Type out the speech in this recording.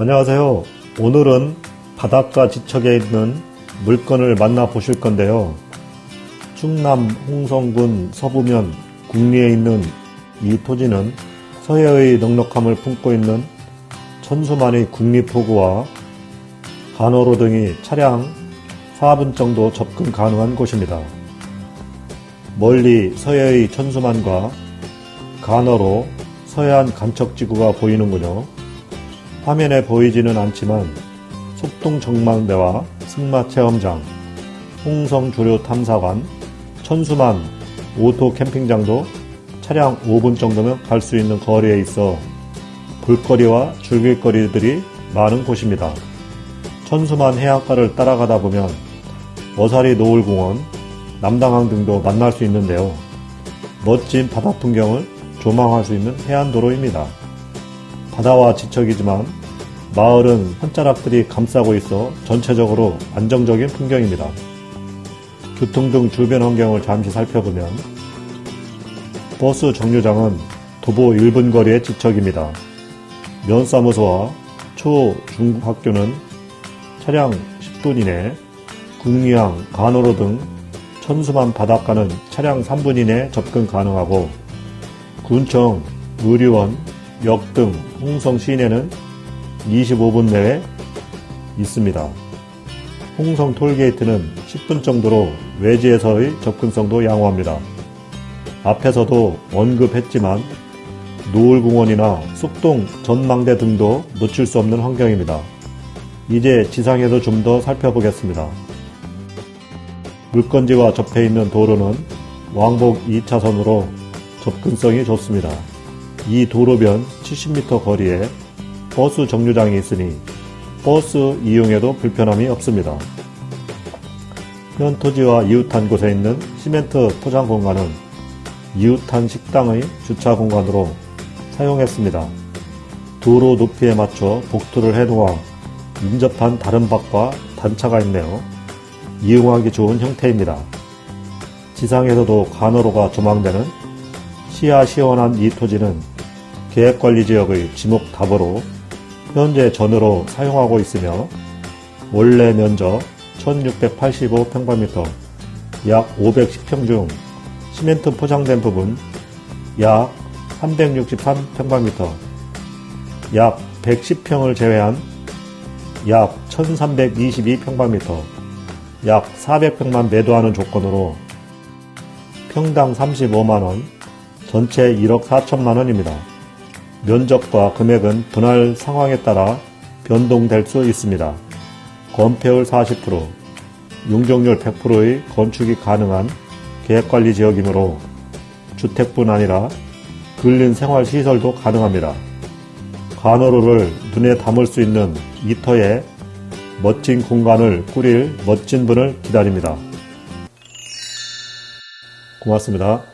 안녕하세요. 오늘은 바닷가 지척에 있는 물건을 만나보실 건데요. 충남 홍성군 서부면 국리에 있는 이 토지는 서해의 넉넉함을 품고 있는 천수만의 국립포구와 간호로 등이 차량 4분 정도 접근 가능한 곳입니다. 멀리 서해의 천수만과 간호로 서해안 간척지구가 보이는군요. 화면에 보이지는 않지만 속동 전망대와 승마 체험장, 홍성 조류 탐사관, 천수만 오토 캠핑장도 차량 5분 정도면 갈 수 있는 거리에 있어 볼거리와 즐길거리들이 많은 곳입니다. 천수만 해안가를 따라가다 보면 어사리 노을공원, 남당항 등도 만날 수 있는데요. 멋진 바다 풍경을 조망할 수 있는 해안도로입니다. 바다와 지척이지만 마을은 헌자락들이 감싸고 있어 전체적으로 안정적인 풍경입니다. 교통 등 주변 환경을 잠시 살펴보면 버스 정류장은 도보 1분 거리의 지척입니다. 면사무소와 초, 중 학교는 차량 10분 이내, 국리항, 간호로 등 천수만 바닷가는 차량 3분 이내 접근 가능하고 군청, 의료원, 역 등 홍성 시내는 25분 내에 있습니다. 홍성 톨게이트는 10분 정도로 외지에서의 접근성도 양호합니다. 앞에서도 언급했지만 노을공원이나 쑥동 전망대 등도 놓칠 수 없는 환경입니다. 이제 지상에서 좀 더 살펴보겠습니다. 물건지와 접해 있는 도로는 왕복 2차선으로 접근성이 좋습니다. 이 도로변 70m 거리에 버스 정류장이 있으니 버스 이용에도 불편함이 없습니다. 현 토지와 이웃한 곳에 있는 시멘트 포장 공간은 이웃한 식당의 주차 공간으로 사용했습니다. 도로 높이에 맞춰 복도를 해놓아 인접한 다른 밭과 단차가 있네요. 이용하기 좋은 형태입니다. 지상에서도 간호로가 조망되는 시야 시원한 이 토지는 계획관리지역의 지목답으로 현재 전으로 사용하고 있으며 원래 면적 1685평방미터 약 510평 중 시멘트 포장된 부분 약 363평방미터 약 110평을 제외한 약 1322평방미터 약 400평만 매도하는 조건으로 평당 35만원, 전체 1억 4천만원입니다. 면적과 금액은 분할 상황에 따라 변동될 수 있습니다. 건폐율 40%, 용적률 100%의 건축이 가능한 계획관리 지역이므로 주택뿐 아니라 근린 생활시설도 가능합니다. 간호로를 눈에 담을 수 있는 이터에 멋진 공간을 꾸릴 멋진 분을 기다립니다. 고맙습니다.